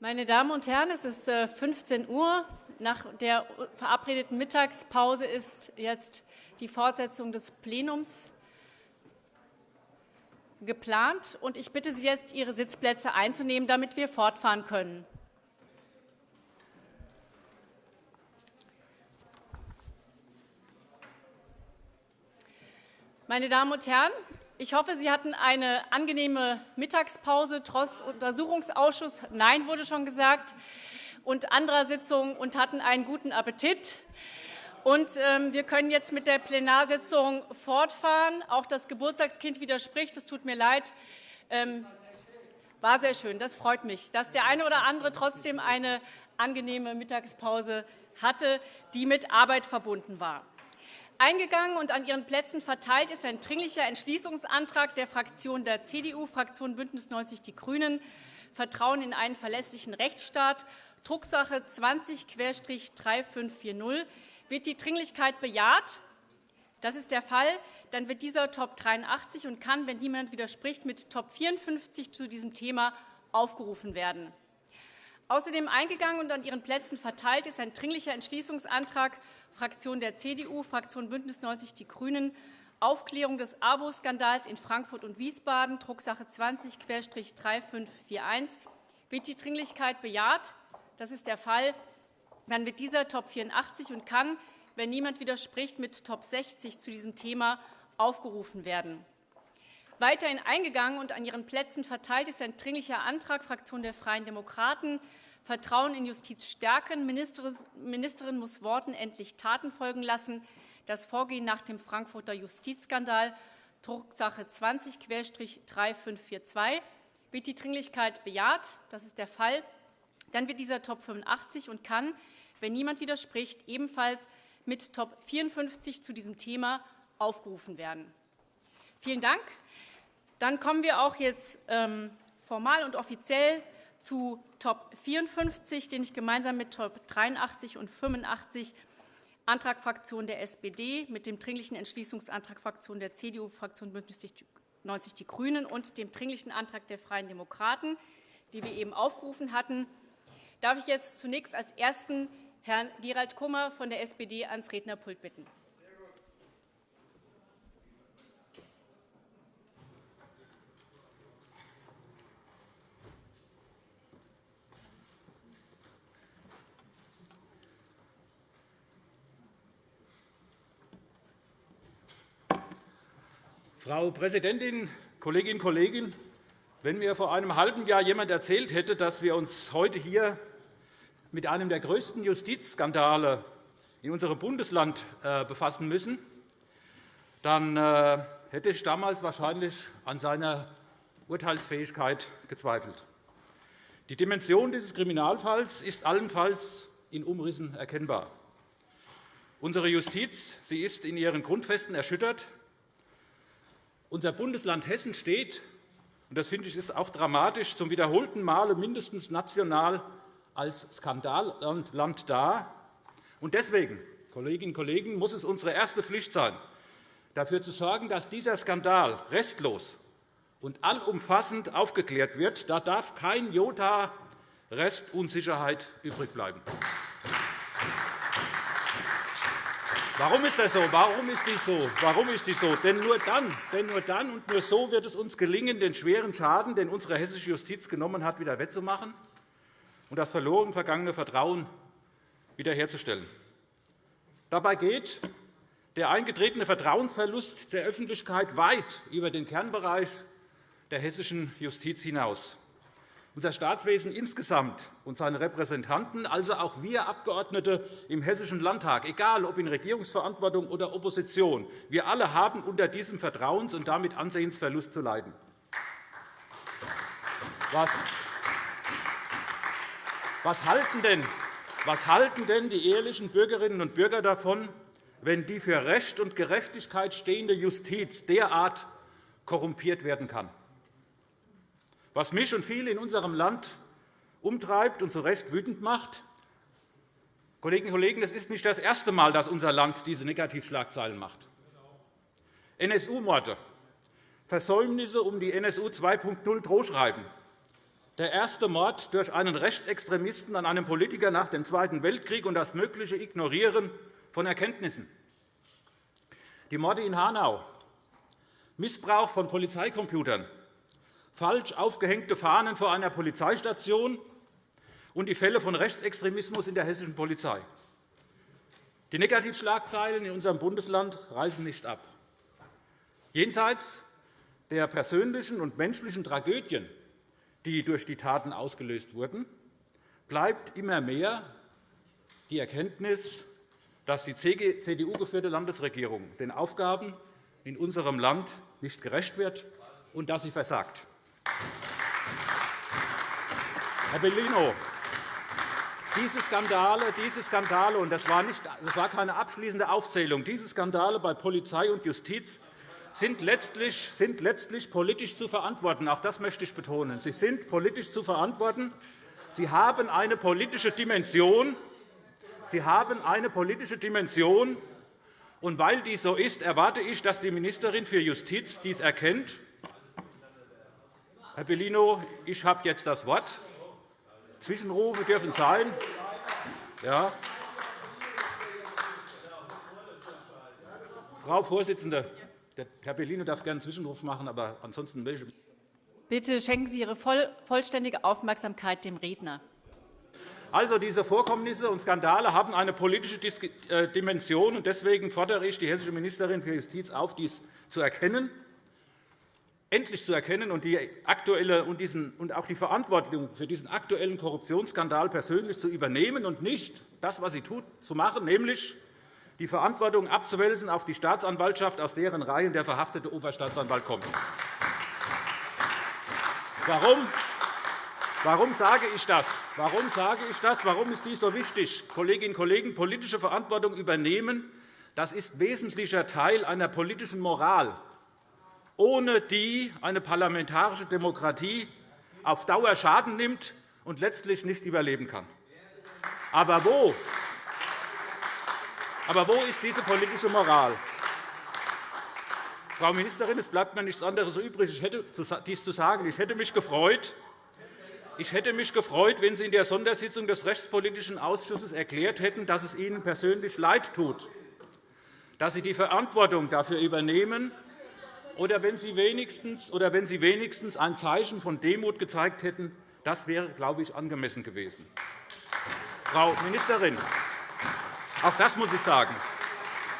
Meine Damen und Herren, es ist 15 äh, Uhr. Nach der verabredeten Mittagspause ist jetzt die Fortsetzung des Plenums geplant. Ich bitte Sie jetzt, Ihre Sitzplätze einzunehmen, damit wir fortfahren können. Meine Damen und Herren, ich hoffe, Sie hatten eine angenehme Mittagspause trotz Untersuchungsausschuss. Nein, wurde schon gesagt, und anderer Sitzungen und hatten einen guten Appetit. Und, ähm, wir können jetzt mit der Plenarsitzung fortfahren. Auch das Geburtstagskind widerspricht. Es tut mir leid. Ähm, war sehr schön. Das freut mich, dass der eine oder andere trotzdem eine angenehme Mittagspause hatte, die mit Arbeit verbunden war. Eingegangen und an Ihren Plätzen verteilt ist ein Dringlicher Entschließungsantrag der Fraktion der CDU, Fraktion BÜNDNIS 90 die GRÜNEN, Vertrauen in einen verlässlichen Rechtsstaat, Drucksache 20-3540. Wird die Dringlichkeit bejaht? Das ist der Fall. Dann wird dieser Top 83 und kann, wenn niemand widerspricht, mit Top 54 zu diesem Thema aufgerufen werden. Außerdem eingegangen und an Ihren Plätzen verteilt ist ein Dringlicher Entschließungsantrag Fraktion der CDU, Fraktion BÜNDNIS 90 die GRÜNEN, Aufklärung des AWO-Skandals in Frankfurt und Wiesbaden, Drucksache 20-3541. Wird die Dringlichkeit bejaht? Das ist der Fall. Dann wird dieser Top 84 und kann, wenn niemand widerspricht, mit Top 60 zu diesem Thema aufgerufen werden. Weiterhin eingegangen und an Ihren Plätzen verteilt ist ein Dringlicher Antrag Fraktion der Freien Demokraten, Vertrauen in Justiz stärken. Ministerin muss Worten endlich Taten folgen lassen. Das Vorgehen nach dem Frankfurter Justizskandal, Drucksache 20-3542. Wird die Dringlichkeit bejaht? Das ist der Fall. Dann wird dieser Top 85 und kann, wenn niemand widerspricht, ebenfalls mit Top 54 zu diesem Thema aufgerufen werden. Vielen Dank. Dann kommen wir auch jetzt ähm, formal und offiziell zu Top 54, den ich gemeinsam mit Top 83 und 85 Antrag Fraktion der SPD mit dem Dringlichen Entschließungsantrag Fraktion der CDU, Fraktion BÜNDNIS 90 die GRÜNEN und dem Dringlichen Antrag der Freien Demokraten, die wir eben aufgerufen hatten, darf ich jetzt zunächst als Ersten Herrn Gerald Kummer von der SPD ans Rednerpult bitten. Frau Präsidentin, Kolleginnen und Kollegen! Wenn mir vor einem halben Jahr jemand erzählt hätte, dass wir uns heute hier mit einem der größten Justizskandale in unserem Bundesland äh, befassen müssen, dann äh, hätte ich damals wahrscheinlich an seiner Urteilsfähigkeit gezweifelt. Die Dimension dieses Kriminalfalls ist allenfalls in Umrissen erkennbar. Unsere Justiz sie ist in ihren Grundfesten erschüttert. Unser Bundesland Hessen steht, und das finde ich ist auch dramatisch, zum wiederholten Male mindestens national als Skandalland da. Und deswegen, Kolleginnen und Kollegen, muss es unsere erste Pflicht sein, dafür zu sorgen, dass dieser Skandal restlos und allumfassend aufgeklärt wird. Da darf kein Jota Restunsicherheit übrig bleiben. Warum ist das so? Warum ist dies so? Warum ist dies so? Denn nur dann, denn nur dann und nur so wird es uns gelingen, den schweren Schaden, den unsere hessische Justiz genommen hat, wieder wettzumachen und das verloren vergangene Vertrauen wiederherzustellen. Dabei geht der eingetretene Vertrauensverlust der Öffentlichkeit weit über den Kernbereich der hessischen Justiz hinaus. Unser Staatswesen insgesamt und seine Repräsentanten, also auch wir Abgeordnete im Hessischen Landtag, egal ob in Regierungsverantwortung oder Opposition, wir alle haben unter diesem Vertrauens- und damit Ansehensverlust zu leiden. Was, was, halten denn, was halten denn die ehrlichen Bürgerinnen und Bürger davon, wenn die für Recht und Gerechtigkeit stehende Justiz derart korrumpiert werden kann? Was mich und viele in unserem Land umtreibt und zu Recht wütend macht, Kolleginnen und Kollegen, es ist nicht das erste Mal, dass unser Land diese Negativschlagzeilen macht. NSU-Morde, Versäumnisse um die NSU 2.0 Drohschreiben, der erste Mord durch einen Rechtsextremisten an einem Politiker nach dem Zweiten Weltkrieg und das mögliche Ignorieren von Erkenntnissen. Die Morde in Hanau, Missbrauch von Polizeicomputern, falsch aufgehängte Fahnen vor einer Polizeistation und die Fälle von Rechtsextremismus in der hessischen Polizei. Die Negativschlagzeilen in unserem Bundesland reißen nicht ab. Jenseits der persönlichen und menschlichen Tragödien, die durch die Taten ausgelöst wurden, bleibt immer mehr die Erkenntnis, dass die CDU-geführte Landesregierung den Aufgaben in unserem Land nicht gerecht wird und dass sie versagt. Herr Bellino, diese Skandale, diese Skandale und das war, nicht, das war keine abschließende Aufzählung, diese Skandale bei Polizei und Justiz sind letztlich, sind letztlich politisch zu verantworten. Auch das möchte ich betonen. Sie sind politisch zu verantworten. Sie haben eine politische Dimension. Sie haben eine politische Dimension. Und weil dies so ist, erwarte ich, dass die Ministerin für Justiz dies erkennt. Herr Bellino, ich habe jetzt das Wort. Zwischenrufe dürfen sein. Ja. Frau Vorsitzende, Herr Bellino darf gerne einen Zwischenruf machen, aber ansonsten welche. Bitte schenken Sie Ihre vollständige Aufmerksamkeit dem Redner. Also, diese Vorkommnisse und Skandale haben eine politische äh, Dimension. Deswegen fordere ich die hessische Ministerin für Justiz auf, dies zu erkennen, endlich zu erkennen und, die aktuelle und, diesen, und auch die Verantwortung für diesen aktuellen Korruptionsskandal persönlich zu übernehmen und nicht das, was sie tut, zu machen, nämlich die Verantwortung abzuwälzen auf die Staatsanwaltschaft, aus deren Reihen der verhaftete Oberstaatsanwalt kommt. Warum? Warum sage ich das? Warum sage ich das? Warum ist dies so wichtig? Kolleginnen und Kollegen, politische Verantwortung übernehmen, das ist wesentlicher Teil einer politischen Moral, ohne die eine parlamentarische Demokratie auf Dauer Schaden nimmt und letztlich nicht überleben kann. Aber wo? Aber wo ist diese politische Moral? Frau Ministerin, es bleibt mir nichts anderes übrig, ich hätte dies zu sagen. Ich hätte mich gefreut, ich hätte mich gefreut, wenn Sie in der Sondersitzung des Rechtspolitischen Ausschusses erklärt hätten, dass es Ihnen persönlich leid tut, dass Sie die Verantwortung dafür übernehmen, oder wenn Sie wenigstens, oder wenn Sie wenigstens ein Zeichen von Demut gezeigt hätten. Das wäre, glaube ich, angemessen gewesen. Frau Ministerin, auch das muss ich sagen.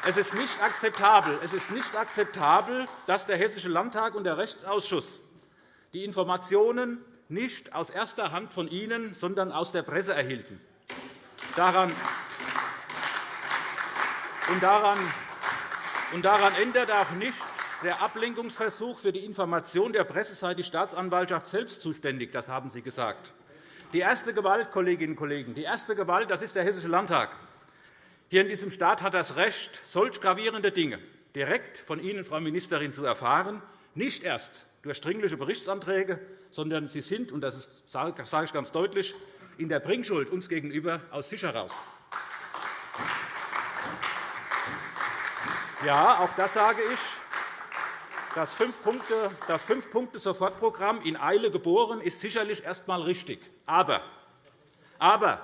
Es ist nicht akzeptabel, es ist nicht akzeptabel dass der Hessische Landtag und der Rechtsausschuss die Informationen nicht aus erster Hand von Ihnen, sondern aus der Presse erhielten. Daran, und daran, und daran ändert auch nichts der Ablenkungsversuch für die Information der Presse sei die Staatsanwaltschaft selbst zuständig. Das haben Sie gesagt. Die erste Gewalt, Kolleginnen und Kollegen, die erste Gewalt, das ist der Hessische Landtag. Hier in diesem Staat hat das Recht, solch gravierende Dinge direkt von Ihnen, Frau Ministerin, zu erfahren, nicht erst durch dringliche Berichtsanträge, sondern Sie sind, und das sage ich ganz deutlich, in der Bringschuld uns gegenüber aus sich heraus. Ja, auch das sage ich. Das Fünf-Punkte-Sofortprogramm in Eile geboren ist sicherlich erst einmal richtig. Aber, aber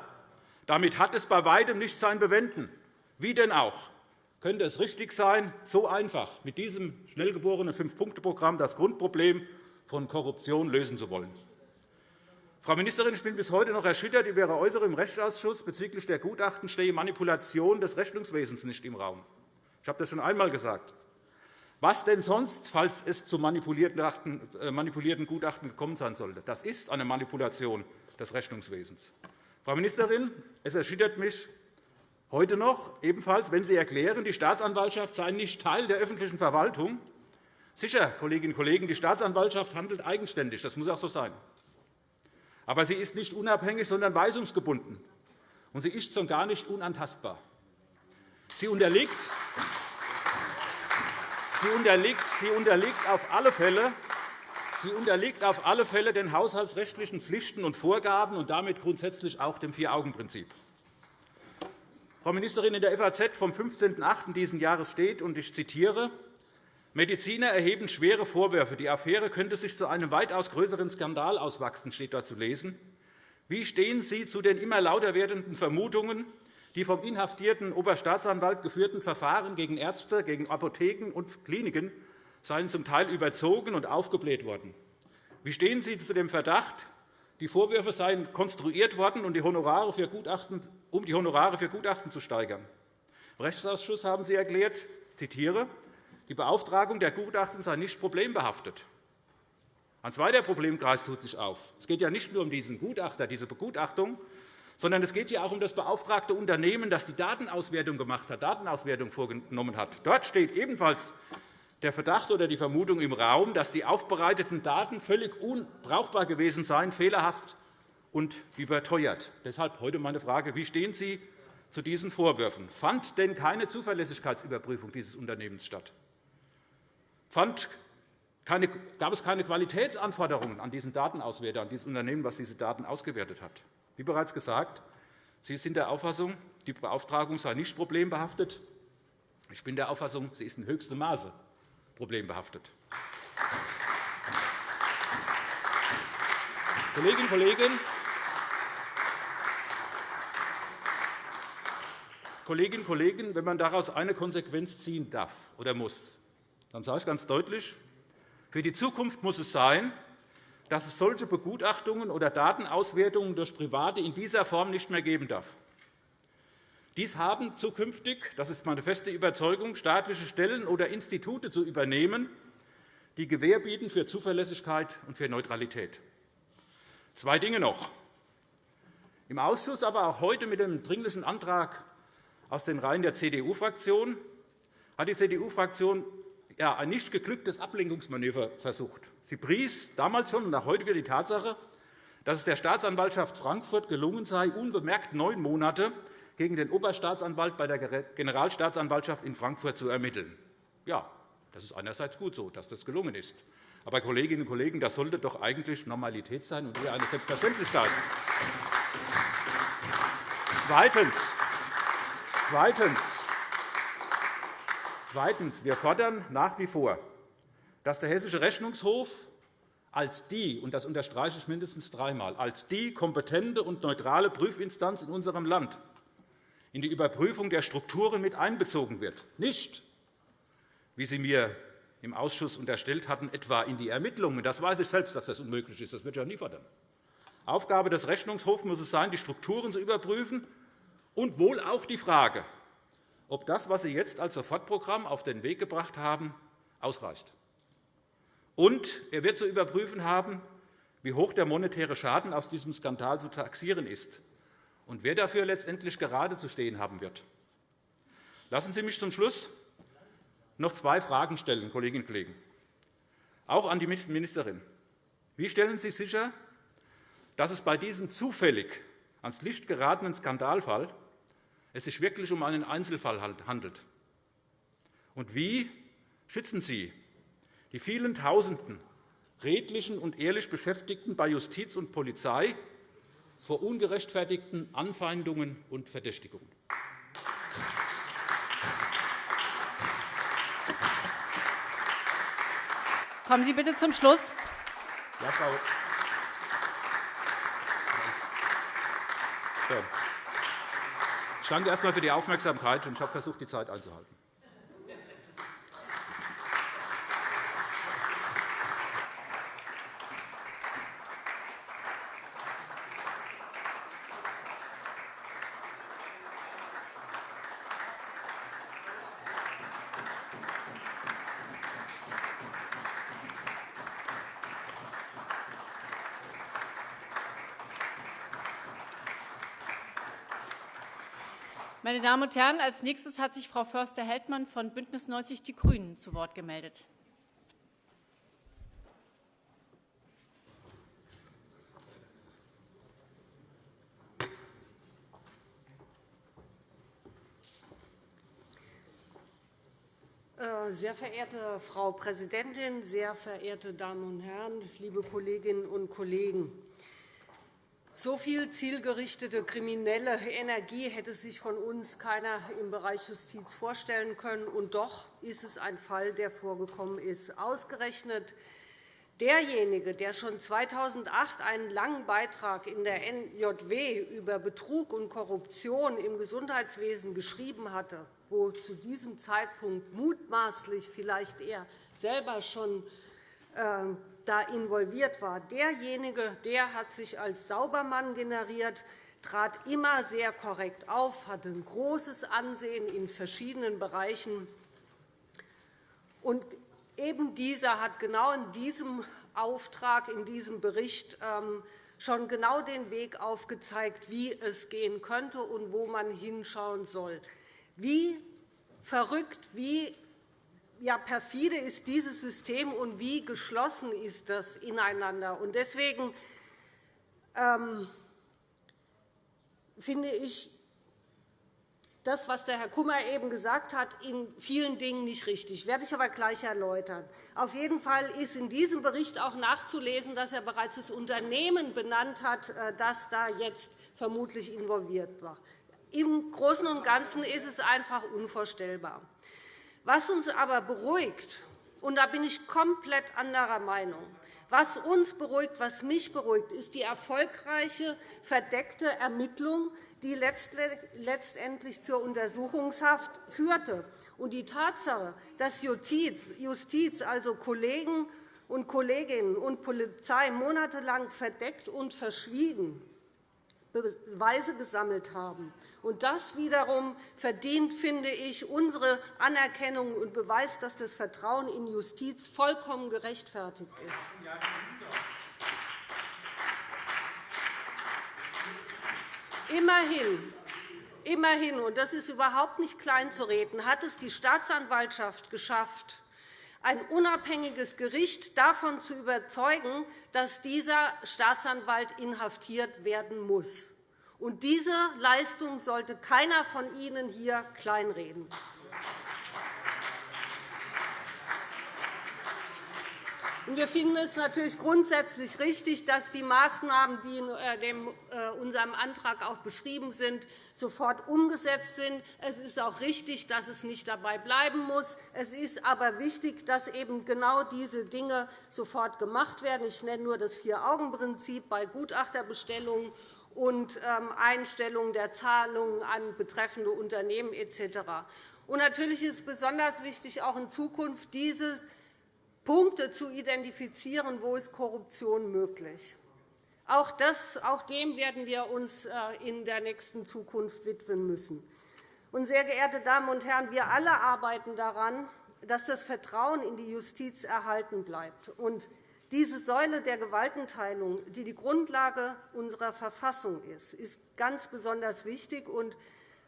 damit hat es bei weitem nicht sein Bewenden. Wie denn auch könnte es richtig sein, so einfach mit diesem schnell geborenen Fünf-Punkte-Programm das Grundproblem von Korruption lösen zu wollen. Frau Ministerin, ich bin bis heute noch erschüttert über Ihre Äußerung im Rechtsausschuss bezüglich der Gutachten stehe Manipulation des Rechnungswesens nicht im Raum. Ich habe das schon einmal gesagt. Was denn sonst, falls es zu äh, manipulierten Gutachten gekommen sein sollte? Das ist eine Manipulation des Rechnungswesens. Frau Ministerin, es erschüttert mich heute noch ebenfalls, wenn Sie erklären, die Staatsanwaltschaft sei nicht Teil der öffentlichen Verwaltung. Sicher, Kolleginnen und Kollegen, die Staatsanwaltschaft handelt eigenständig. Das muss auch so sein. Aber sie ist nicht unabhängig, sondern weisungsgebunden. Und sie ist schon gar nicht unantastbar. Sie unterliegt, sie unterliegt, sie unterliegt auf alle Fälle Sie unterliegt auf alle Fälle den haushaltsrechtlichen Pflichten und Vorgaben und damit grundsätzlich auch dem Vier-Augen-Prinzip. Frau Ministerin, in der FAZ vom 15.08. dieses Jahres steht, und ich zitiere, Mediziner erheben schwere Vorwürfe. Die Affäre könnte sich zu einem weitaus größeren Skandal auswachsen, steht da zu lesen. Wie stehen Sie zu den immer lauter werdenden Vermutungen, die vom inhaftierten Oberstaatsanwalt geführten Verfahren gegen Ärzte, gegen Apotheken und Kliniken seien zum Teil überzogen und aufgebläht worden? Wie stehen Sie zu dem Verdacht, die Vorwürfe seien konstruiert worden, um die Honorare für Gutachten, zu steigern? Im Rechtsausschuss haben Sie erklärt, ich zitiere, die Beauftragung der Gutachten sei nicht problembehaftet. Ein zweiter Problemkreis tut sich auf. Es geht ja nicht nur um diesen Gutachter, diese Begutachtung, sondern es geht ja auch um das beauftragte Unternehmen, das die Datenauswertung gemacht hat, Datenauswertung vorgenommen hat. Dort steht ebenfalls der Verdacht oder die Vermutung im Raum, dass die aufbereiteten Daten völlig unbrauchbar gewesen seien, fehlerhaft und überteuert. Deshalb heute meine Frage. Wie stehen Sie zu diesen Vorwürfen? Fand denn keine Zuverlässigkeitsüberprüfung dieses Unternehmens statt? fand keine, gab es keine Qualitätsanforderungen an diesen Datenauswerter, an dieses Unternehmen, das diese Daten ausgewertet hat. Wie bereits gesagt, Sie sind der Auffassung, die Beauftragung sei nicht problembehaftet. Ich bin der Auffassung, sie ist in höchstem Maße problembehaftet. Kolleginnen und Kollegen, Kolleginnen und Kollegen, wenn man daraus eine Konsequenz ziehen darf oder muss, dann sage ich ganz deutlich, für die Zukunft muss es sein, dass es solche Begutachtungen oder Datenauswertungen durch Private in dieser Form nicht mehr geben darf. Dies haben zukünftig, das ist meine feste Überzeugung, staatliche Stellen oder Institute zu übernehmen, die Gewähr bieten für Zuverlässigkeit und für Neutralität. Zwei Dinge noch. Im Ausschuss, aber auch heute mit dem Dringlichen Antrag aus den Reihen der CDU-Fraktion hat die CDU-Fraktion ja, ein nicht geglücktes Ablenkungsmanöver versucht. Sie pries damals schon und auch heute wieder die Tatsache, dass es der Staatsanwaltschaft Frankfurt gelungen sei, unbemerkt neun Monate gegen den Oberstaatsanwalt bei der Generalstaatsanwaltschaft in Frankfurt zu ermitteln. Ja, das ist einerseits gut so, dass das gelungen ist. Aber, Kolleginnen und Kollegen, das sollte doch eigentlich Normalität sein und eher eine Selbstverständlichkeit. Zweitens. Zweitens. Zweitens. Wir fordern nach wie vor, dass der Hessische Rechnungshof als die, und das unterstreiche ich mindestens dreimal, als die kompetente und neutrale Prüfinstanz in unserem Land in die Überprüfung der Strukturen mit einbezogen wird, nicht, wie Sie mir im Ausschuss unterstellt hatten, etwa in die Ermittlungen. Das weiß ich selbst, dass das unmöglich ist. Das wird auch nie fordern. Aufgabe des Rechnungshofs muss es sein, die Strukturen zu überprüfen und wohl auch die Frage, ob das, was Sie jetzt als Sofortprogramm auf den Weg gebracht haben, ausreicht. Und er wird zu überprüfen haben, wie hoch der monetäre Schaden aus diesem Skandal zu taxieren ist und wer dafür letztendlich gerade zu stehen haben wird. Lassen Sie mich zum Schluss noch zwei Fragen stellen, Kolleginnen und Kollegen, auch an die Ministerin. Wie stellen Sie sicher, dass es bei diesem zufällig ans Licht geratenen Skandalfall es sich wirklich um einen Einzelfall handelt? Und wie schützen Sie die vielen Tausenden redlichen und ehrlich Beschäftigten bei Justiz und Polizei vor ungerechtfertigten Anfeindungen und Verdächtigungen? Kommen Sie bitte zum Schluss. Ja, Frau ich danke erst einmal für die Aufmerksamkeit. Ich habe versucht, die Zeit einzuhalten. Meine Damen und Herren, als nächstes hat sich Frau Förster-Heldmann von BÜNDNIS 90 die GRÜNEN zu Wort gemeldet. Äh, sehr verehrte Frau Präsidentin, sehr verehrte Damen und Herren, liebe Kolleginnen und Kollegen! So viel zielgerichtete kriminelle Energie hätte sich von uns keiner im Bereich Justiz vorstellen können. Und doch ist es ein Fall, der vorgekommen ist. Ausgerechnet derjenige, der schon 2008 einen langen Beitrag in der NJW über Betrug und Korruption im Gesundheitswesen geschrieben hatte, wo zu diesem Zeitpunkt mutmaßlich vielleicht er selber schon äh, da involviert war. Derjenige der hat sich als Saubermann generiert, trat immer sehr korrekt auf, hatte ein großes Ansehen in verschiedenen Bereichen. Und eben dieser hat genau in diesem Auftrag, in diesem Bericht ähm, schon genau den Weg aufgezeigt, wie es gehen könnte und wo man hinschauen soll. Wie verrückt, wie ja, perfide ist dieses System und wie geschlossen ist das ineinander. Und deswegen ähm, finde ich das, was der Herr Kummer eben gesagt hat, in vielen Dingen nicht richtig. Das werde ich aber gleich erläutern. Auf jeden Fall ist in diesem Bericht auch nachzulesen, dass er bereits das Unternehmen benannt hat, äh, das da jetzt vermutlich involviert war. Im Großen und Ganzen ist es einfach unvorstellbar. Was uns aber beruhigt, und da bin ich komplett anderer Meinung, was uns beruhigt, was mich beruhigt, ist die erfolgreiche verdeckte Ermittlung, die letztendlich zur Untersuchungshaft führte. Und die Tatsache, dass Justiz, also Kollegen und Kolleginnen und Polizei monatelang verdeckt und verschwiegen Beweise gesammelt haben. Und das wiederum verdient, finde ich, unsere Anerkennung und beweist, dass das Vertrauen in Justiz vollkommen gerechtfertigt ist. Immerhin, immerhin, und das ist überhaupt nicht kleinzureden, hat es die Staatsanwaltschaft geschafft, ein unabhängiges Gericht davon zu überzeugen, dass dieser Staatsanwalt inhaftiert werden muss. Und diese Leistung sollte keiner von Ihnen hier kleinreden. Wir finden es natürlich grundsätzlich richtig, dass die Maßnahmen, die in äh, äh, unserem Antrag auch beschrieben sind, sofort umgesetzt sind. Es ist auch richtig, dass es nicht dabei bleiben muss. Es ist aber wichtig, dass eben genau diese Dinge sofort gemacht werden. Ich nenne nur das Vier-Augen-Prinzip bei Gutachterbestellungen und ähm, Einstellung der Zahlungen an betreffende Unternehmen etc. natürlich ist es besonders wichtig, auch in Zukunft diese Punkte zu identifizieren, wo ist Korruption möglich. Auch, das, auch dem werden wir uns äh, in der nächsten Zukunft widmen müssen. Sehr geehrte Damen und Herren, wir alle arbeiten daran, dass das Vertrauen in die Justiz erhalten bleibt. Diese Säule der Gewaltenteilung, die die Grundlage unserer Verfassung ist, ist ganz besonders wichtig.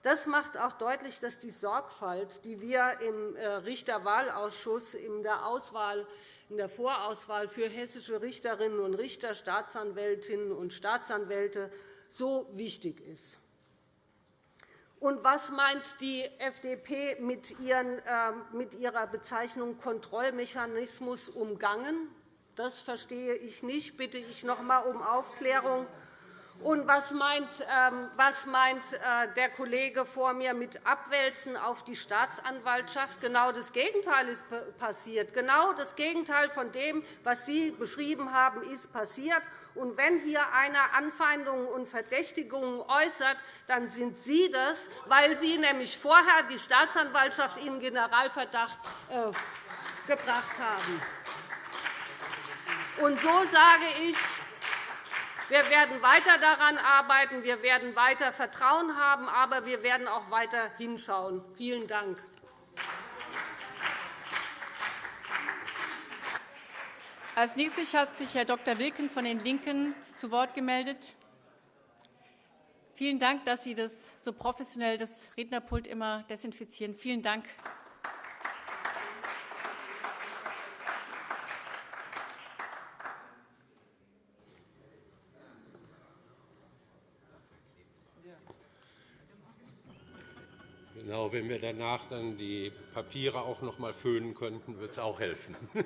Das macht auch deutlich, dass die Sorgfalt, die wir im äh, Richterwahlausschuss in der, Auswahl, in der Vorauswahl für hessische Richterinnen und Richter, Staatsanwältinnen und Staatsanwälte so wichtig ist. Und was meint die FDP mit, ähm, ihrer Bezeichnung Kontrollmechanismus umgangen? Das verstehe ich nicht. Bitte ich noch einmal um Aufklärung. Und was meint, ähm, äh, der Kollege vor mir mit Abwälzen auf die Staatsanwaltschaft? Genau das Gegenteil ist passiert. Genau das Gegenteil von dem, was Sie beschrieben haben, ist passiert. Und wenn hier einer Anfeindungen und Verdächtigungen äußert, dann sind Sie das, weil Sie nämlich vorher die Staatsanwaltschaft in Generalverdacht äh, gebracht haben. Und so sage ich, wir werden weiter daran arbeiten, wir werden weiter Vertrauen haben, aber wir werden auch weiter hinschauen. Vielen Dank. Als nächstes hat sich Herr Dr. Wilken von den LINKEN zu Wort gemeldet. Vielen Dank, dass Sie das so professionell das Rednerpult immer desinfizieren. Vielen Dank. Genau, wenn wir danach dann die Papiere auch noch einmal föhnen könnten, würde es auch helfen.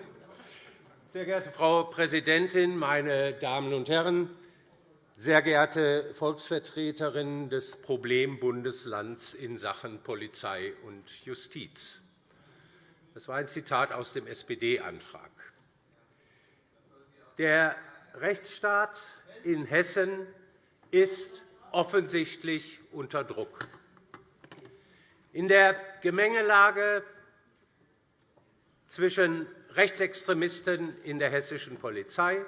Sehr geehrte Frau Präsidentin, meine Damen und Herren! sehr geehrte Volksvertreterinnen des Problembundeslands in Sachen Polizei und Justiz. Das war ein Zitat aus dem SPD-Antrag. Der Rechtsstaat in Hessen ist offensichtlich unter Druck. In der Gemengelage zwischen Rechtsextremisten in der hessischen Polizei,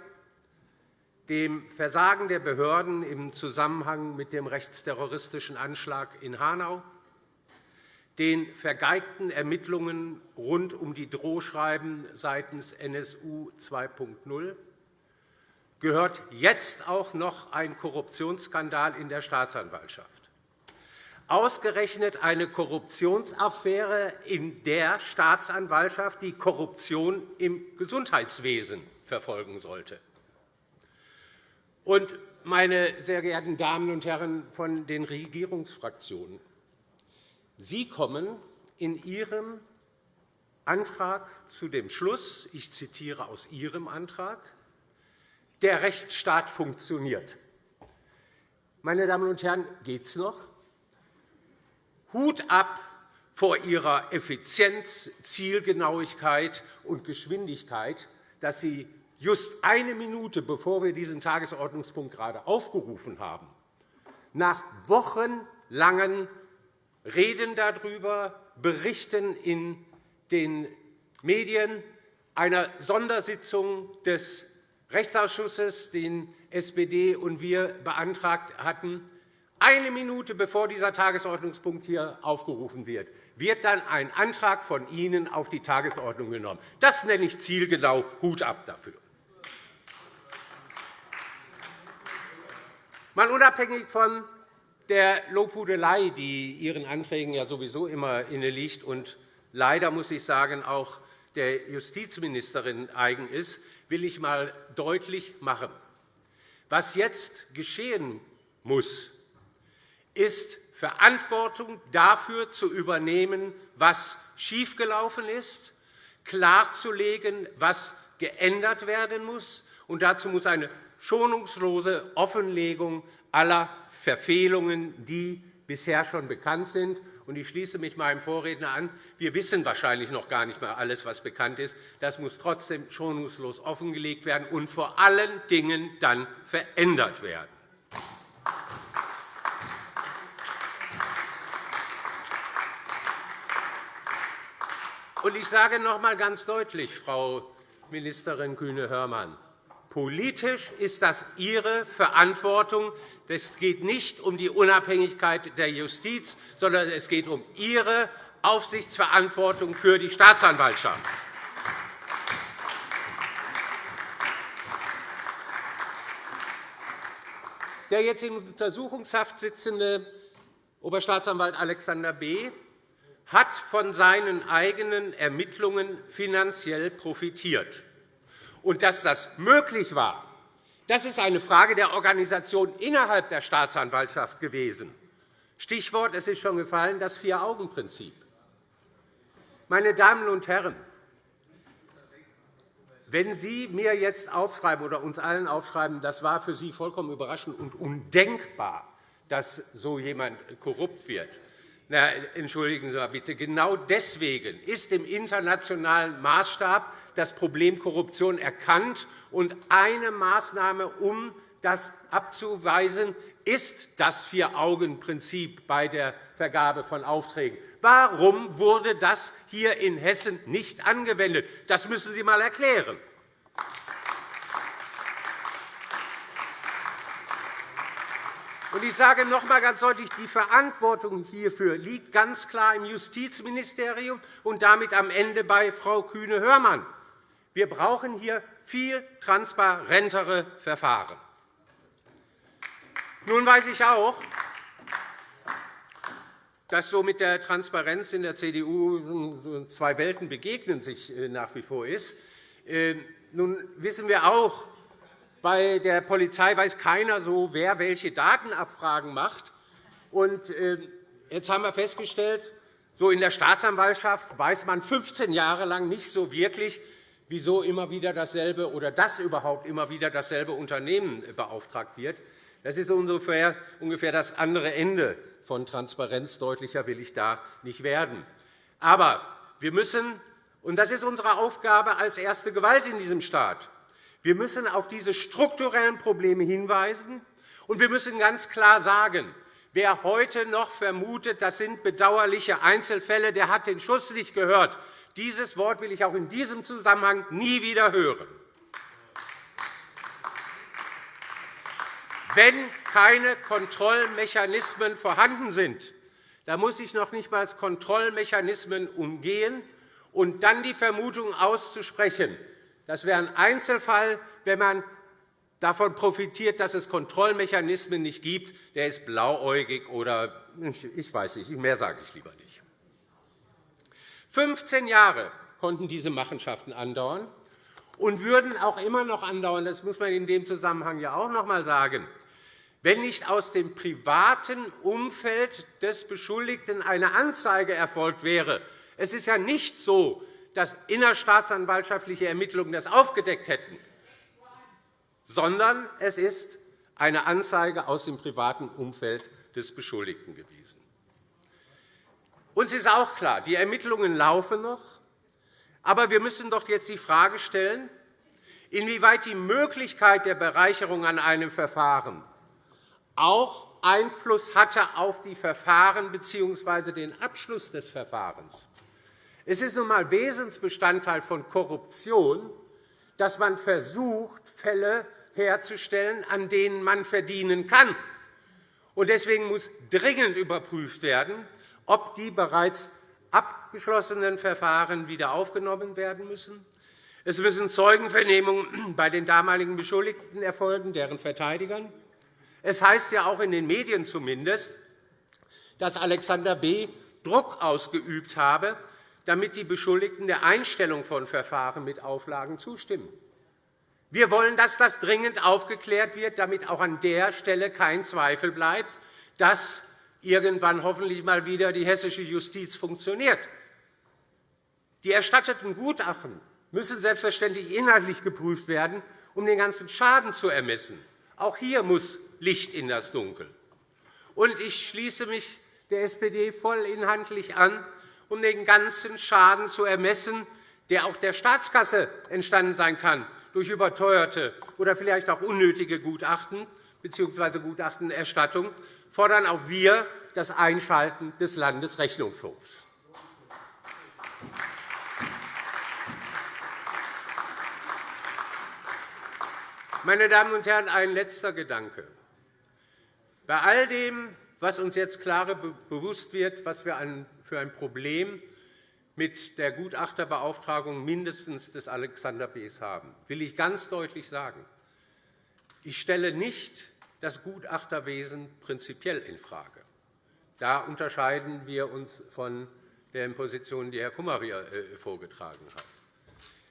dem Versagen der Behörden im Zusammenhang mit dem rechtsterroristischen Anschlag in Hanau, den vergeigten Ermittlungen rund um die Drohschreiben seitens NSU 2.0 gehört jetzt auch noch ein Korruptionsskandal in der Staatsanwaltschaft. Ausgerechnet eine Korruptionsaffäre in der Staatsanwaltschaft, die Korruption im Gesundheitswesen verfolgen sollte. Und, meine sehr geehrten Damen und Herren von den Regierungsfraktionen, Sie kommen in Ihrem Antrag zu dem Schluss, ich zitiere aus Ihrem Antrag, der Rechtsstaat funktioniert. Meine Damen und Herren, geht es noch? Hut ab vor Ihrer Effizienz, Zielgenauigkeit und Geschwindigkeit, dass Sie just eine Minute, bevor wir diesen Tagesordnungspunkt gerade aufgerufen haben, nach wochenlangen Reden darüber, Berichten in den Medien, einer Sondersitzung des Rechtsausschusses, den SPD und wir beantragt hatten, eine Minute bevor dieser Tagesordnungspunkt hier aufgerufen wird, wird dann ein Antrag von Ihnen auf die Tagesordnung genommen. Das nenne ich zielgenau. Hut ab dafür. Mal unabhängig von der Lobhudelei, die Ihren Anträgen ja sowieso immer inne liegt und leider, muss ich sagen, auch der Justizministerin eigen ist, will ich einmal deutlich machen. Was jetzt geschehen muss, ist Verantwortung dafür zu übernehmen, was schiefgelaufen ist, klarzulegen, was geändert werden muss. Und dazu muss eine schonungslose Offenlegung aller Verfehlungen, die bisher schon bekannt sind. Ich schließe mich meinem Vorredner an. Wir wissen wahrscheinlich noch gar nicht mehr alles, was bekannt ist. Das muss trotzdem schonungslos offengelegt werden und vor allen Dingen dann verändert werden. Ich sage noch einmal ganz deutlich, Frau Ministerin Kühne-Hörmann, Politisch ist das Ihre Verantwortung. Es geht nicht um die Unabhängigkeit der Justiz, sondern es geht um Ihre Aufsichtsverantwortung für die Staatsanwaltschaft. Der jetzt in Untersuchungshaft sitzende Oberstaatsanwalt Alexander B. hat von seinen eigenen Ermittlungen finanziell profitiert. Und dass das möglich war, das ist eine Frage der Organisation innerhalb der Staatsanwaltschaft gewesen. Stichwort, es ist schon gefallen, das Vier-Augen-Prinzip. Meine Damen und Herren, wenn Sie mir jetzt aufschreiben oder uns allen aufschreiben, das war für Sie vollkommen überraschend und undenkbar, dass so jemand korrupt wird, na, entschuldigen Sie mal bitte, genau deswegen ist im internationalen Maßstab das Problem Korruption erkannt. Und eine Maßnahme, um das abzuweisen, ist das Vier-Augen-Prinzip bei der Vergabe von Aufträgen. Warum wurde das hier in Hessen nicht angewendet? Das müssen Sie einmal erklären. Ich sage noch einmal ganz deutlich, die Verantwortung hierfür liegt ganz klar im Justizministerium und damit am Ende bei Frau Kühne-Hörmann. Wir brauchen hier viel transparentere Verfahren. Nun weiß ich auch, dass so mit der Transparenz in der CDU zwei Welten begegnen sich äh, nach wie vor ist. Ähm, nun wissen wir auch, bei der Polizei weiß keiner so, wer welche Datenabfragen macht. Und ähm, jetzt haben wir festgestellt, so in der Staatsanwaltschaft weiß man 15 Jahre lang nicht so wirklich, wieso immer wieder dasselbe oder dass überhaupt immer wieder dasselbe Unternehmen beauftragt wird. Das ist ungefähr das andere Ende von Transparenz. Deutlicher will ich da nicht werden. Aber wir müssen, und das ist unsere Aufgabe als erste Gewalt in diesem Staat, wir müssen auf diese strukturellen Probleme hinweisen, und wir müssen ganz klar sagen, wer heute noch vermutet, das sind bedauerliche Einzelfälle, der hat den Schuss nicht gehört. Dieses Wort will ich auch in diesem Zusammenhang nie wieder hören. Wenn keine Kontrollmechanismen vorhanden sind, dann muss ich noch nicht einmal Kontrollmechanismen umgehen und dann die Vermutung auszusprechen, das wäre ein Einzelfall, wenn man davon profitiert, dass es Kontrollmechanismen nicht gibt, der ist blauäugig oder ich weiß nicht, mehr sage ich lieber nicht. 15 Jahre konnten diese Machenschaften andauern und würden auch immer noch andauern. Das muss man in dem Zusammenhang ja auch noch einmal sagen. Wenn nicht aus dem privaten Umfeld des Beschuldigten eine Anzeige erfolgt wäre, es ist ja nicht so, dass innerstaatsanwaltschaftliche Ermittlungen das aufgedeckt hätten, sondern es ist eine Anzeige aus dem privaten Umfeld des Beschuldigten gewesen. Uns ist auch klar, die Ermittlungen laufen noch. Aber wir müssen doch jetzt die Frage stellen, inwieweit die Möglichkeit der Bereicherung an einem Verfahren auch Einfluss hatte auf die Verfahren bzw. den Abschluss des Verfahrens. Es ist nun einmal Wesensbestandteil von Korruption, dass man versucht, Fälle herzustellen, an denen man verdienen kann. Deswegen muss dringend überprüft werden, ob die bereits abgeschlossenen Verfahren wieder aufgenommen werden müssen. Es müssen Zeugenvernehmungen bei den damaligen Beschuldigten erfolgen, deren Verteidigern. Es heißt ja auch in den Medien zumindest, dass Alexander B. Druck ausgeübt habe, damit die Beschuldigten der Einstellung von Verfahren mit Auflagen zustimmen. Wir wollen, dass das dringend aufgeklärt wird, damit auch an der Stelle kein Zweifel bleibt, dass irgendwann hoffentlich einmal wieder die hessische Justiz funktioniert. Die erstatteten Gutachten müssen selbstverständlich inhaltlich geprüft werden, um den ganzen Schaden zu ermessen. Auch hier muss Licht in das Dunkel. Und ich schließe mich der SPD vollinhaltlich an, um den ganzen Schaden zu ermessen, der auch der Staatskasse entstanden sein kann durch überteuerte oder vielleicht auch unnötige Gutachten bzw. Gutachtenerstattung fordern auch wir das Einschalten des Landesrechnungshofs. Meine Damen und Herren, ein letzter Gedanke. Bei all dem, was uns jetzt klar bewusst wird, was wir für ein Problem mit der Gutachterbeauftragung mindestens des Alexander B. haben, will ich ganz deutlich sagen, ich stelle nicht das Gutachterwesen prinzipiell infrage. Da unterscheiden wir uns von den Positionen, die Herr Kummer hier äh, vorgetragen hat.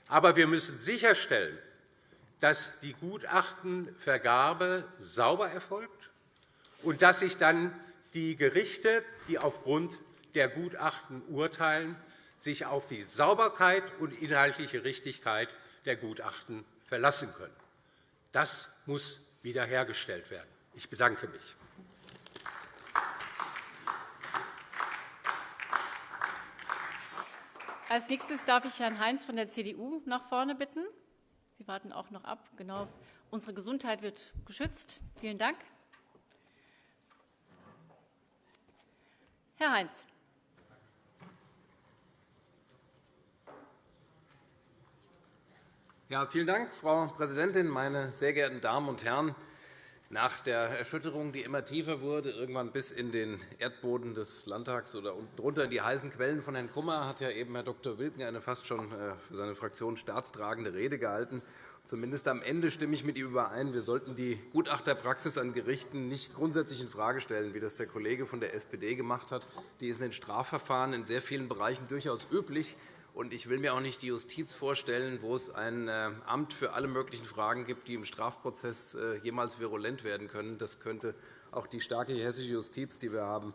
Aber wir müssen sicherstellen, dass die Gutachtenvergabe sauber erfolgt und dass sich dann die Gerichte, die aufgrund der Gutachten urteilen, sich auf die Sauberkeit und inhaltliche Richtigkeit der Gutachten verlassen können. Das muss wiederhergestellt werden. Ich bedanke mich. Als nächstes darf ich Herrn Heinz von der CDU nach vorne bitten. Sie warten auch noch ab. Genau. Unsere Gesundheit wird geschützt. Vielen Dank. Herr Heinz. Ja, vielen Dank, Frau Präsidentin, meine sehr geehrten Damen und Herren! Nach der Erschütterung, die immer tiefer wurde, irgendwann bis in den Erdboden des Landtags oder drunter in die heißen Quellen von Herrn Kummer, hat ja eben Herr Dr. Wilken eine fast schon äh, für seine Fraktion staatstragende Rede gehalten. Zumindest am Ende stimme ich mit ihm überein. Wir sollten die Gutachterpraxis an Gerichten nicht grundsätzlich infrage stellen, wie das der Kollege von der SPD gemacht hat. Die ist in den Strafverfahren in sehr vielen Bereichen durchaus üblich. Und ich will mir auch nicht die Justiz vorstellen, wo es ein äh, Amt für alle möglichen Fragen gibt, die im Strafprozess äh, jemals virulent werden können. Das könnte auch die starke hessische Justiz, die wir haben,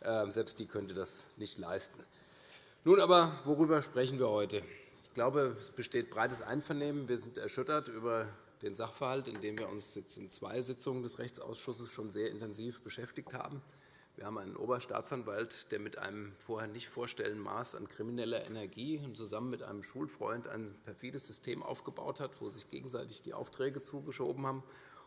äh, selbst die könnte das nicht leisten. Nun aber, worüber sprechen wir heute? Ich glaube, es besteht breites Einvernehmen. Wir sind erschüttert über den Sachverhalt, in dem wir uns jetzt in zwei Sitzungen des Rechtsausschusses schon sehr intensiv beschäftigt haben. Wir haben einen Oberstaatsanwalt, der mit einem vorher nicht vorstellenden Maß an krimineller Energie zusammen mit einem Schulfreund ein perfides System aufgebaut hat, wo sich gegenseitig die Aufträge zugeschoben haben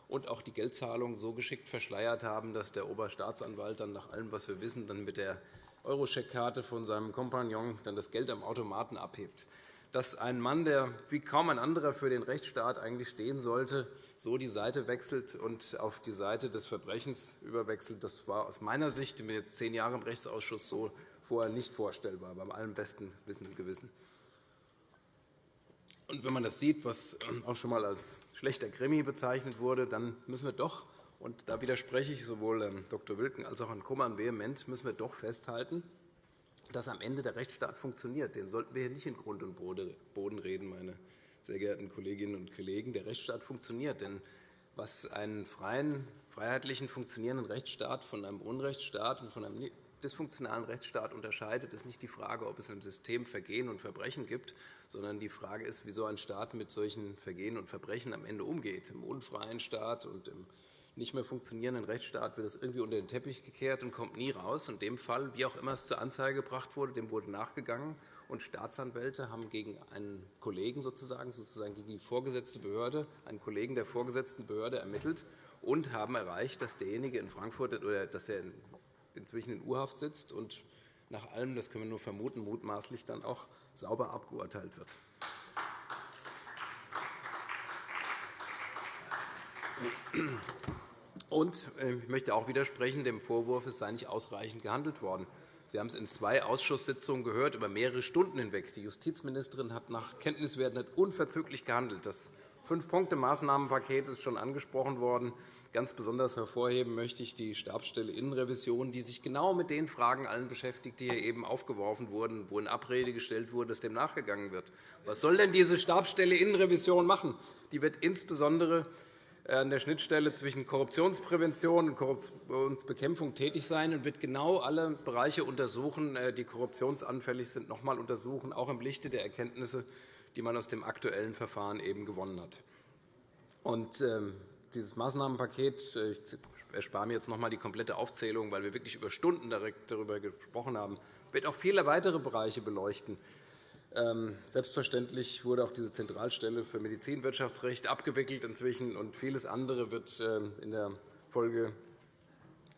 und auch die Geldzahlungen so geschickt verschleiert haben, dass der Oberstaatsanwalt dann nach allem, was wir wissen, dann mit der Euroscheckkarte von seinem Kompagnon dann das Geld am Automaten abhebt. Dass ein Mann, der wie kaum ein anderer für den Rechtsstaat eigentlich stehen sollte, so die Seite wechselt und auf die Seite des Verbrechens überwechselt, das war aus meiner Sicht, ich bin jetzt zehn Jahre im Rechtsausschuss, so vorher nicht vorstellbar, beim allem besten Wissen und Gewissen. Und wenn man das sieht, was auch schon einmal als schlechter Krimi bezeichnet wurde, dann müssen wir doch, und da widerspreche ich sowohl ähm, Dr. Wilken als auch Herrn Kummern vehement, müssen wir doch festhalten, dass am Ende der Rechtsstaat funktioniert. Den sollten wir hier nicht in Grund und Boden reden, meine sehr geehrten Kolleginnen und Kollegen. Der Rechtsstaat funktioniert. Denn was einen freien, freiheitlichen, funktionierenden Rechtsstaat von einem Unrechtsstaat und von einem dysfunktionalen Rechtsstaat unterscheidet, ist nicht die Frage, ob es im System Vergehen und Verbrechen gibt, sondern die Frage ist, wie so ein Staat mit solchen Vergehen und Verbrechen am Ende umgeht. Im unfreien Staat und im nicht mehr funktionierenden Rechtsstaat wird es irgendwie unter den Teppich gekehrt und kommt nie raus. In dem Fall, wie auch immer es zur Anzeige gebracht wurde, dem wurde nachgegangen. Und Staatsanwälte haben gegen einen Kollegen sozusagen, sozusagen gegen die vorgesetzte Behörde, einen Kollegen der vorgesetzten Behörde ermittelt und haben erreicht, dass derjenige in Frankfurt oder dass er inzwischen in Urhaft sitzt und nach allem, das können wir nur vermuten, mutmaßlich dann auch sauber abgeurteilt wird. Und äh, ich möchte auch widersprechen dem Vorwurf, es sei nicht ausreichend gehandelt worden. Sie haben es in zwei Ausschusssitzungen gehört, über mehrere Stunden hinweg. Die Justizministerin hat nach Kenntniswerten unverzüglich gehandelt. Das Fünf-Punkte-Maßnahmenpaket ist schon angesprochen worden. Ganz besonders hervorheben möchte ich die Stabsstelle Innenrevision, die sich genau mit den Fragen allen beschäftigt, die hier eben aufgeworfen wurden, wo in Abrede gestellt wurde, dass dem nachgegangen wird. Was soll denn diese Stabsstelle Innenrevision machen? Die wird insbesondere an der Schnittstelle zwischen Korruptionsprävention und Korruptionsbekämpfung tätig sein und wird genau alle Bereiche untersuchen, äh, die korruptionsanfällig sind, noch einmal untersuchen, auch im Lichte der Erkenntnisse, die man aus dem aktuellen Verfahren eben gewonnen hat. Und, ähm, dieses Maßnahmenpaket, äh, ich erspare mir jetzt noch einmal die komplette Aufzählung, weil wir wirklich über Stunden darüber gesprochen haben, wird auch viele weitere Bereiche beleuchten. Ähm, selbstverständlich wurde auch diese Zentralstelle für Medizinwirtschaftsrecht abgewickelt inzwischen, und vieles andere wird ähm, in der Folge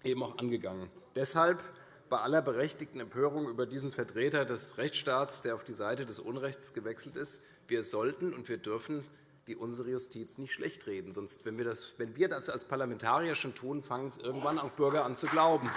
eben auch angegangen. Deshalb bei aller berechtigten Empörung über diesen Vertreter des Rechtsstaats, der auf die Seite des Unrechts gewechselt ist, wir sollten und wir dürfen die unsere Justiz nicht schlecht reden. Sonst, wenn wir, das, wenn wir das als Parlamentarier schon tun, fangen es irgendwann auch Bürger an zu glauben.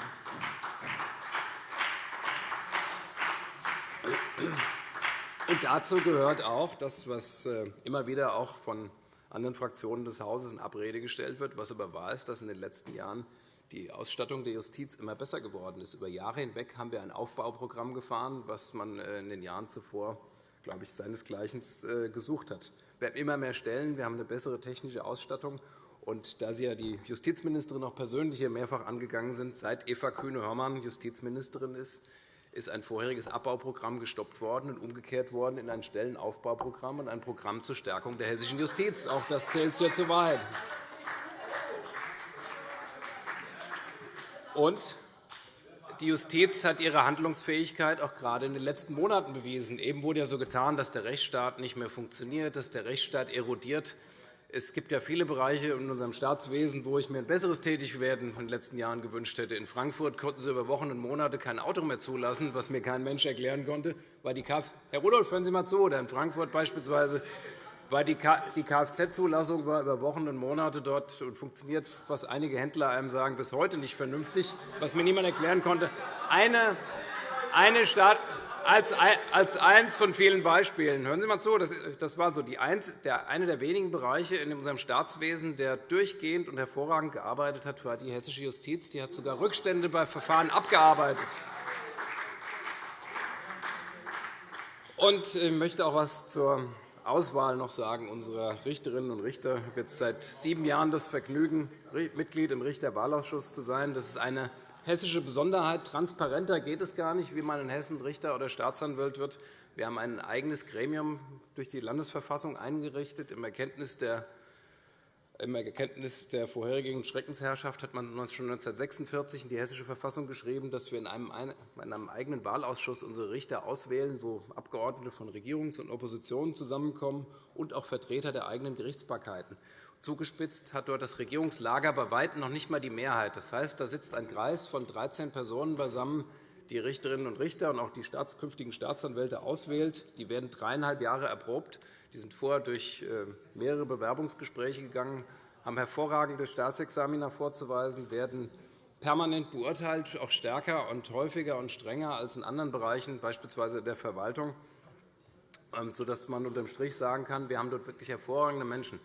Dazu gehört auch das, was äh, immer wieder auch von anderen Fraktionen des Hauses in Abrede gestellt wird, was aber wahr ist, dass in den letzten Jahren die Ausstattung der Justiz immer besser geworden ist. Über Jahre hinweg haben wir ein Aufbauprogramm gefahren, was man äh, in den Jahren zuvor, glaube ich, seinesgleichen äh, gesucht hat. Wir haben immer mehr Stellen, wir haben eine bessere technische Ausstattung. Und da Sie ja die Justizministerin auch persönlich hier mehrfach angegangen sind, seit Eva Kühne-Hörmann Justizministerin ist, ist ein vorheriges Abbauprogramm gestoppt worden und umgekehrt worden in ein Stellenaufbauprogramm und ein Programm zur Stärkung der hessischen Justiz. Auch das zählt zur Wahrheit. Und die Justiz hat ihre Handlungsfähigkeit auch gerade in den letzten Monaten bewiesen. Eben wurde ja so getan, dass der Rechtsstaat nicht mehr funktioniert, dass der Rechtsstaat erodiert. Es gibt ja viele Bereiche in unserem Staatswesen, wo ich mir ein besseres Tätigwerden in den letzten Jahren gewünscht hätte. In Frankfurt konnten Sie über Wochen und Monate kein Auto mehr zulassen, was mir kein Mensch erklären konnte. Weil die Kf Herr Rudolph, hören Sie einmal zu. Oder in Frankfurt beispielsweise weil die Kfz-Zulassung war über Wochen und Monate dort und funktioniert, was einige Händler einem sagen, bis heute nicht vernünftig, was mir niemand erklären konnte. Eine, eine Stadt, als, eines von vielen Beispielen. Hören Sie einmal zu, das war so die eins, der, einer der wenigen Bereiche in unserem Staatswesen, der durchgehend und hervorragend gearbeitet hat, war die hessische Justiz. Die hat sogar Rückstände bei Verfahren abgearbeitet. Und ich möchte auch etwas zur Auswahl noch sagen unserer Richterinnen und Richter. Ich habe jetzt seit sieben Jahren das Vergnügen, Mitglied im Richterwahlausschuss zu sein. Das ist eine hessische Besonderheit. Transparenter geht es gar nicht, wie man in Hessen Richter oder Staatsanwalt wird. Wir haben ein eigenes Gremium durch die Landesverfassung eingerichtet im Erkenntnis der Im Erkenntnis der vorherigen Schreckensherrschaft hat man schon 1946 in die Hessische Verfassung geschrieben, dass wir in einem, in einem eigenen Wahlausschuss unsere Richter auswählen, wo Abgeordnete von Regierungs- und Opposition zusammenkommen und auch Vertreter der eigenen Gerichtsbarkeiten. Zugespitzt hat dort das Regierungslager bei weitem noch nicht einmal die Mehrheit. Das heißt, da sitzt ein Kreis von 13 Personen beisammen, die Richterinnen und Richter und auch die künftigen Staatsanwälte auswählt. Die werden dreieinhalb Jahre erprobt. Die sind vorher durch äh, mehrere Bewerbungsgespräche gegangen, haben hervorragende Staatsexamina vorzuweisen, werden permanent beurteilt, auch stärker und häufiger und strenger als in anderen Bereichen, beispielsweise der Verwaltung, ähm, sodass man unter dem Strich sagen kann, wir haben dort wirklich hervorragende Menschen.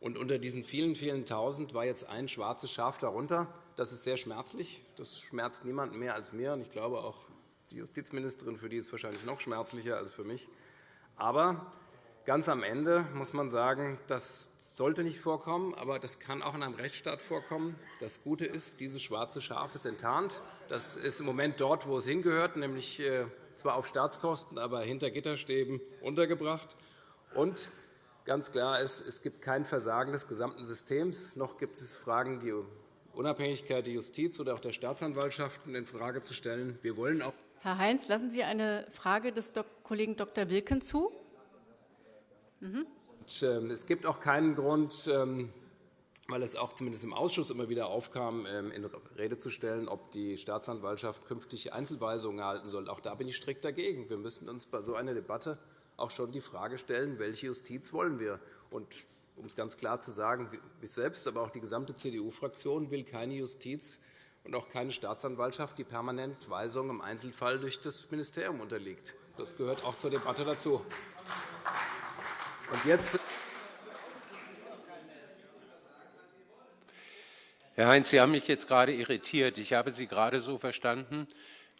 Und unter diesen vielen, vielen Tausend war jetzt ein schwarzes Schaf darunter. Das ist sehr schmerzlich. Das schmerzt niemanden mehr als mir. Und ich glaube auch die Justizministerin, für die ist es wahrscheinlich noch schmerzlicher als für mich. Aber Ganz am Ende muss man sagen, das sollte nicht vorkommen, aber das kann auch in einem Rechtsstaat vorkommen. Das Gute ist, dieses schwarze Schaf ist enttarnt. Das ist im Moment dort, wo es hingehört, nämlich äh, zwar auf Staatskosten, aber hinter Gitterstäben untergebracht. Und ganz klar ist, es gibt kein Versagen des gesamten Systems, noch gibt es Fragen, die Unabhängigkeit der Justiz oder auch der Staatsanwaltschaften infrage zu stellen. Wir wollen auch Herr Heinz, lassen Sie eine Frage des Kollegen Dr. Wilken zu. Mhm. Ähm, es gibt auch keinen Grund, ähm, weil es auch zumindest im Ausschuss immer wieder aufkam, ähm, in Rede zu stellen, ob die Staatsanwaltschaft künftig Einzelweisungen erhalten soll. Auch da bin ich strikt dagegen. Wir müssen uns bei so einer Debatte auch schon die Frage stellen, welche Justiz wollen wir. Und um es ganz klar zu sagen, ich selbst, aber auch die gesamte CDU-Fraktion will keine Justiz und auch keine Staatsanwaltschaft, die permanent Weisungen im Einzelfall durch das Ministerium unterliegt. Das gehört auch zur Debatte dazu. Und jetzt Herr Heinz, Sie haben mich jetzt gerade irritiert. Ich habe Sie gerade so verstanden,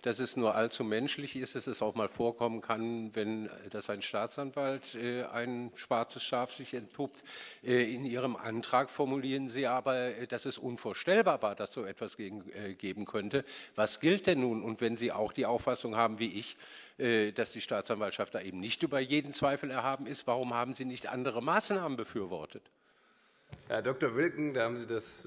dass es nur allzu menschlich ist, dass es auch mal vorkommen kann, wenn dass ein Staatsanwalt äh, ein schwarzes Schaf sich entpuppt. Äh, in Ihrem Antrag formulieren Sie aber, äh, dass es unvorstellbar war, dass so etwas geben könnte. Was gilt denn nun? Und wenn Sie auch die Auffassung haben wie ich, dass die Staatsanwaltschaft da eben nicht über jeden Zweifel erhaben ist, warum haben Sie nicht andere Maßnahmen befürwortet? Herr Dr. Wilken, da haben Sie das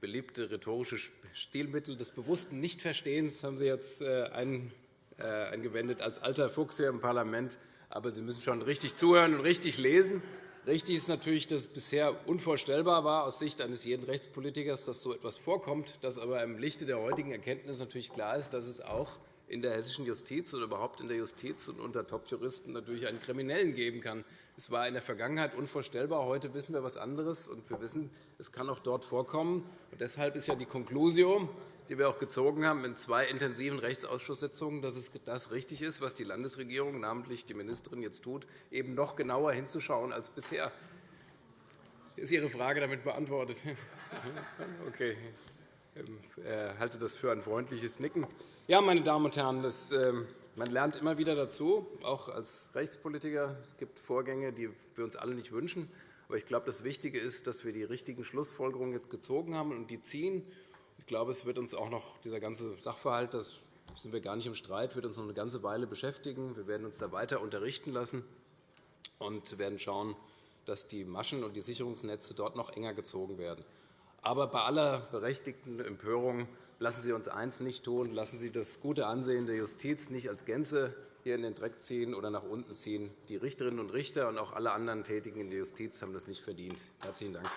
beliebte rhetorische Stilmittel des bewussten Nichtverstehens haben Sie jetzt äh, äh, eingewendet als alter Fuchs hier im Parlament. Aber Sie müssen schon richtig zuhören und richtig lesen. Richtig ist natürlich, dass es bisher unvorstellbar war aus Sicht eines jeden Rechtspolitikers, dass so etwas vorkommt, dass aber im Lichte der heutigen Erkenntnis natürlich klar ist, dass es auch in der hessischen Justiz oder überhaupt in der Justiz und unter Top-Juristen natürlich einen Kriminellen geben kann, es war in der Vergangenheit unvorstellbar. Heute wissen wir etwas anderes, und wir wissen, es kann auch dort vorkommen. Und deshalb ist ja die Konklusio, die wir auch gezogen haben in zwei intensiven Rechtsausschusssitzungen, dass es das richtig ist, was die Landesregierung, namentlich die Ministerin, jetzt tut, eben noch genauer hinzuschauen als bisher. Ist Ihre Frage damit beantwortet? Okay. Ich ähm, äh, halte das für ein freundliches Nicken. Ja, meine Damen und Herren, das man lernt immer wieder dazu, auch als Rechtspolitiker. Es gibt Vorgänge, die wir uns alle nicht wünschen. Aber ich glaube, das Wichtige ist, dass wir die richtigen Schlussfolgerungen jetzt gezogen haben und die ziehen. Ich glaube, es wird uns auch noch dieser ganze Sachverhalt, das sind wir gar nicht im Streit, wird uns noch eine ganze Weile beschäftigen. Wir werden uns da weiter unterrichten lassen und werden schauen, dass die Maschen und die Sicherungsnetze dort noch enger gezogen werden. Aber bei aller berechtigten Empörung lassen Sie uns eins nicht tun. Lassen Sie das gute Ansehen der Justiz nicht als Gänze hier in den Dreck ziehen oder nach unten ziehen. Die Richterinnen und Richter und auch alle anderen Tätigen in der Justiz haben das nicht verdient. Herzlichen Dank.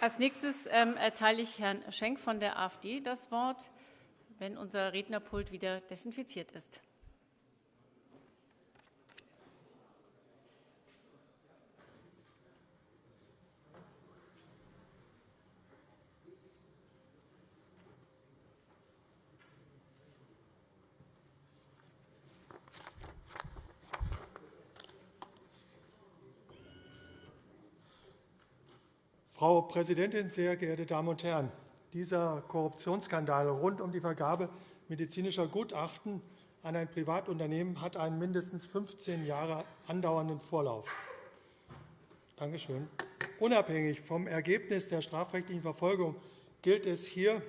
Als nächstes ähm, erteile ich Herrn Schenk von der AfD das Wort, wenn unser Rednerpult wieder desinfiziert ist. Frau Präsidentin, sehr geehrte Damen und Herren! Dieser Korruptionsskandal rund um die Vergabe medizinischer Gutachten an ein Privatunternehmen hat einen mindestens 15 Jahre andauernden Vorlauf. Dankeschön. Unabhängig vom Ergebnis der strafrechtlichen Verfolgung gilt es hier,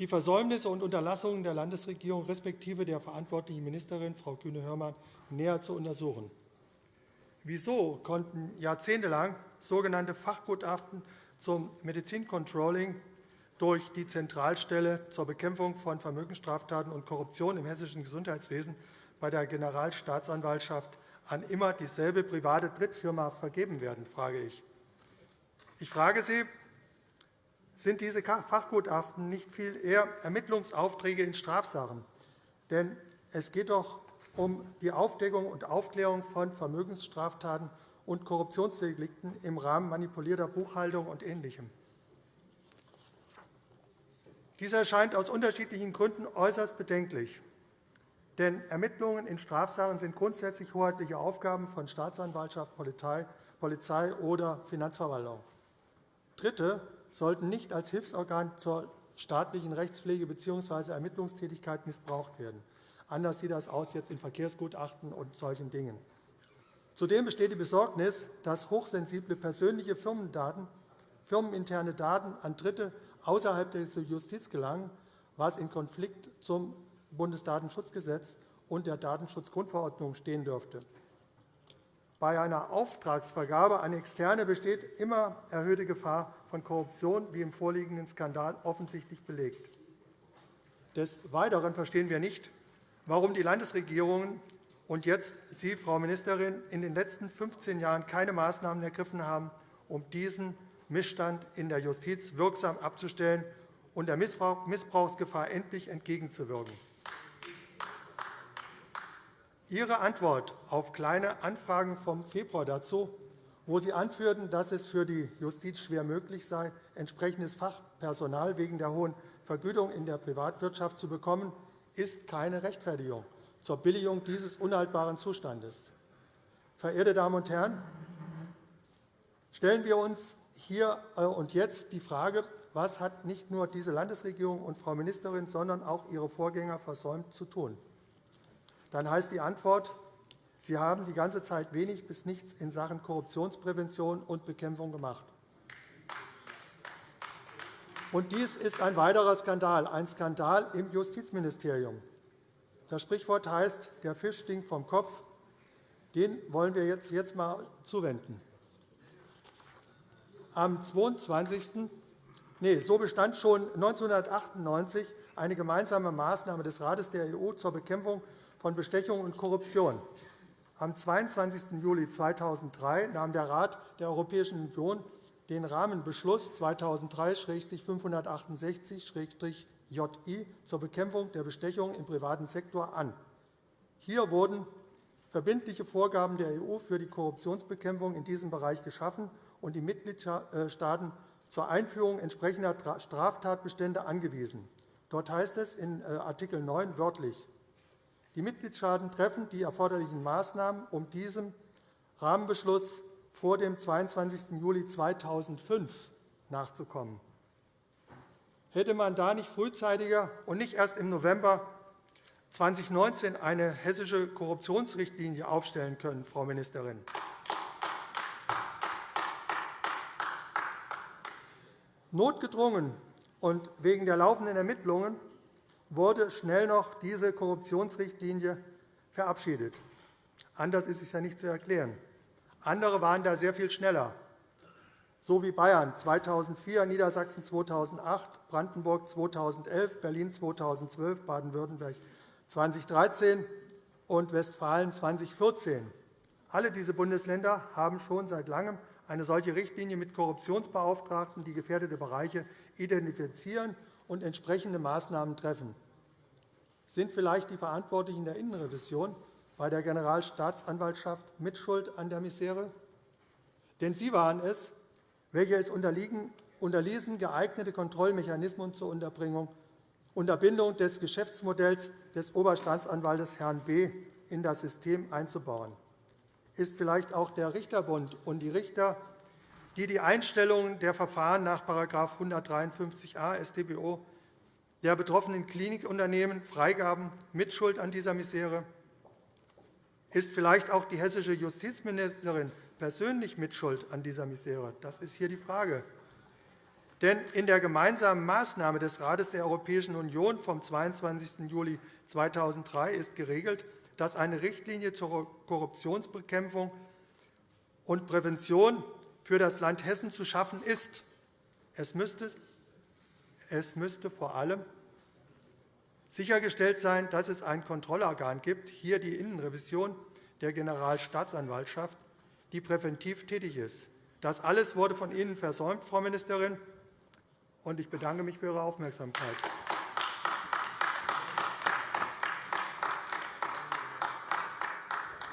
die Versäumnisse und Unterlassungen der Landesregierung respektive der verantwortlichen Ministerin, Frau Kühne-Hörmann, näher zu untersuchen. Wieso konnten jahrzehntelang sogenannte Fachgutachten zum Medizincontrolling durch die Zentralstelle zur Bekämpfung von Vermögensstraftaten und Korruption im hessischen Gesundheitswesen bei der Generalstaatsanwaltschaft an immer dieselbe private Drittfirma vergeben werden, frage ich. Ich frage Sie, sind diese Fachgutachten nicht viel eher Ermittlungsaufträge in Strafsachen? Denn es geht doch um die Aufdeckung und Aufklärung von Vermögensstraftaten und Korruptionsdelikten im Rahmen manipulierter Buchhaltung und Ähnlichem. Dies erscheint aus unterschiedlichen Gründen äußerst bedenklich. Denn Ermittlungen in Strafsachen sind grundsätzlich hoheitliche Aufgaben von Staatsanwaltschaft, Polizei oder Finanzverwaltung. Dritte sollten nicht als Hilfsorgan zur staatlichen Rechtspflege bzw. Ermittlungstätigkeit missbraucht werden. Anders sieht das aus jetzt in Verkehrsgutachten und solchen Dingen. Zudem besteht die Besorgnis, dass hochsensible persönliche Firmendaten, firmeninterne Daten an Dritte außerhalb der Justiz gelangen, was in Konflikt zum Bundesdatenschutzgesetz und der Datenschutzgrundverordnung stehen dürfte. Bei einer Auftragsvergabe an Externe besteht immer erhöhte Gefahr von Korruption, wie im vorliegenden Skandal offensichtlich belegt. Des Weiteren verstehen wir nicht, warum die Landesregierungen und jetzt Sie, Frau Ministerin, in den letzten 15 Jahren keine Maßnahmen ergriffen haben, um diesen Missstand in der Justiz wirksam abzustellen und der Missbrauchsgefahr endlich entgegenzuwirken. Ihre Antwort auf Kleine Anfragen vom Februar dazu, wo Sie anführten, dass es für die Justiz schwer möglich sei, entsprechendes Fachpersonal wegen der hohen Vergütung in der Privatwirtschaft zu bekommen, ist keine Rechtfertigung zur Billigung dieses unhaltbaren Zustandes. Verehrte Damen und Herren, stellen wir uns hier äh, und jetzt die Frage, was hat nicht nur diese Landesregierung und Frau Ministerin, sondern auch ihre Vorgänger versäumt zu tun? Dann heißt die Antwort, Sie haben die ganze Zeit wenig bis nichts in Sachen Korruptionsprävention und Bekämpfung gemacht. Und dies ist ein weiterer Skandal, ein Skandal im Justizministerium. Das Sprichwort heißt, der Fisch stinkt vom Kopf. Den wollen wir jetzt, einmal zuwenden. Am 22. Nee, so bestand schon 1998 eine gemeinsame Maßnahme des Rates der EU zur Bekämpfung von Bestechung und Korruption. Am 22. Juli 2003 nahm der Rat der Europäischen Union den Rahmenbeschluss 2003-568-JI zur Bekämpfung der Bestechung im privaten Sektor an. Hier wurden verbindliche Vorgaben der EU für die Korruptionsbekämpfung in diesem Bereich geschaffen und die Mitgliedstaaten zur Einführung entsprechender Straftatbestände angewiesen. Dort heißt es in äh, Art. 9 wörtlich, die Mitgliedstaaten treffen die erforderlichen Maßnahmen, um diesem Rahmenbeschluss vor dem 22. Juli 2005 nachzukommen. Hätte man da nicht frühzeitiger und nicht erst im November 2019 eine hessische Korruptionsrichtlinie aufstellen können, Frau Ministerin? Notgedrungen und wegen der laufenden Ermittlungen wurde schnell noch diese Korruptionsrichtlinie verabschiedet. Anders ist es ja nicht zu erklären. Andere waren da sehr viel schneller, so wie Bayern 2004, Niedersachsen 2008, Brandenburg 2011, Berlin 2012, Baden-Württemberg 2013 und Westfalen 2014. Alle diese Bundesländer haben schon seit Langem eine solche Richtlinie mit Korruptionsbeauftragten, die gefährdete Bereiche identifizieren und entsprechende Maßnahmen treffen. Sind vielleicht die Verantwortlichen der Innenrevision bei der Generalstaatsanwaltschaft Mitschuld an der Misere? Denn sie waren es, welche es unterließen, geeignete Kontrollmechanismen zur Unterbringung, Unterbindung des Geschäftsmodells des Oberstaatsanwaltes Herrn B. in das System einzubauen. Ist vielleicht auch der Richterbund und die Richter, die die Einstellung der Verfahren nach § 153a StBO der betroffenen Klinikunternehmen Freigaben Mitschuld an dieser Misere? Ist vielleicht auch die hessische Justizministerin persönlich Mitschuld an dieser Misere? Das ist hier die Frage. Denn in der gemeinsamen Maßnahme des Rates der Europäischen Union vom 22. Juli 2003 ist geregelt, dass eine Richtlinie zur Korruptionsbekämpfung und Prävention für das Land Hessen zu schaffen ist. Es müsste, es müsste vor allem sichergestellt sein, dass es ein Kontrollorgan gibt, hier die Innenrevision der Generalstaatsanwaltschaft, die präventiv tätig ist. Das alles wurde von Ihnen versäumt, Frau Ministerin, und ich bedanke mich für Ihre Aufmerksamkeit.